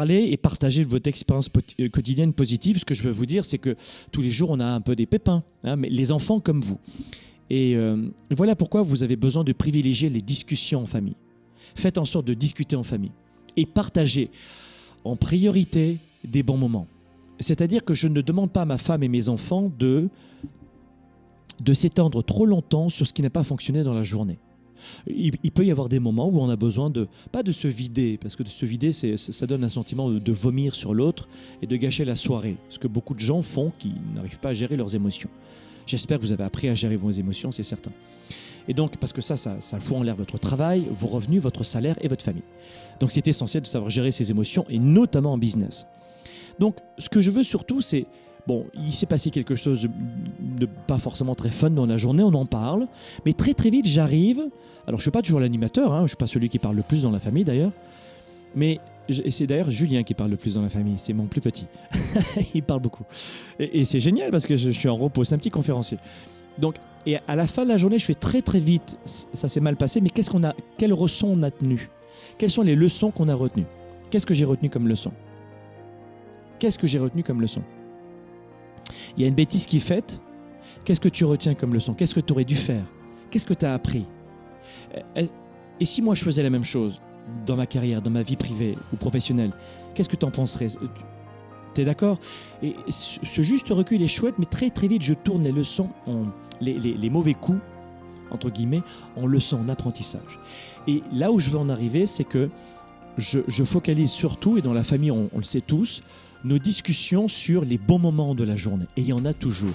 parler et partager votre expérience euh, quotidienne positive. Ce que je veux vous dire, c'est que tous les jours, on a un peu des pépins, hein, mais les enfants comme vous. Et euh, voilà pourquoi vous avez besoin de privilégier les discussions en famille. Faites en sorte de discuter en famille et partager en priorité des bons moments. C'est-à-dire que je ne demande pas à ma femme et mes enfants de, de s'étendre trop longtemps sur ce qui n'a pas fonctionné dans la journée. Il, peut y avoir des moments où on a besoin de, pas de se vider, parce que de se vider, ça donne un sentiment de, vomir sur l'autre et de gâcher la soirée, ce que beaucoup de gens font qui n'arrivent pas à gérer leurs émotions. J'espère que vous avez appris à gérer vos émotions, c'est certain. Et donc, parce que ça, ça, ça fout en l'air votre travail, vos revenus, votre salaire et votre famille. Donc, c'est essentiel de savoir gérer ses émotions, et notamment en business. Donc, ce que je veux surtout, c'est Bon, il s'est passé quelque chose de, pas forcément très fun dans la journée, on en parle, mais très très vite j'arrive. Alors je suis pas toujours l'animateur, hein, je suis pas celui qui parle le plus dans la famille d'ailleurs, mais c'est d'ailleurs Julien qui parle le plus dans la famille, c'est mon plus petit. il parle beaucoup. Et, c'est génial parce que je, suis en repos, c'est un petit conférencier. Donc, et à la fin de la journée, je fais très très vite, ça s'est mal passé, mais qu'est-ce qu'on a, quelle leçon on a tenu Quelles sont les leçons qu'on a retenues? Qu'est-ce que j'ai retenu comme leçon? Qu'est-ce que j'ai retenu comme leçon? Il y a une bêtise qui est faite, qu'est-ce que tu retiens comme leçon? Qu'est-ce que tu aurais dû faire? Qu'est-ce que tu as appris Et si moi je faisais la même chose dans ma carrière, dans ma vie privée ou professionnelle, qu'est-ce que tu en penserais Tu es d'accord? Et ce juste recul est chouette, mais très très vite je tourne les leçons, les, mauvais coups, entre guillemets, en leçons, en apprentissage. Et là où je veux en arriver, c'est que je, focalise surtout, et dans la famille on le sait tous, nos discussions sur les bons moments de la journée. Et il y en a toujours.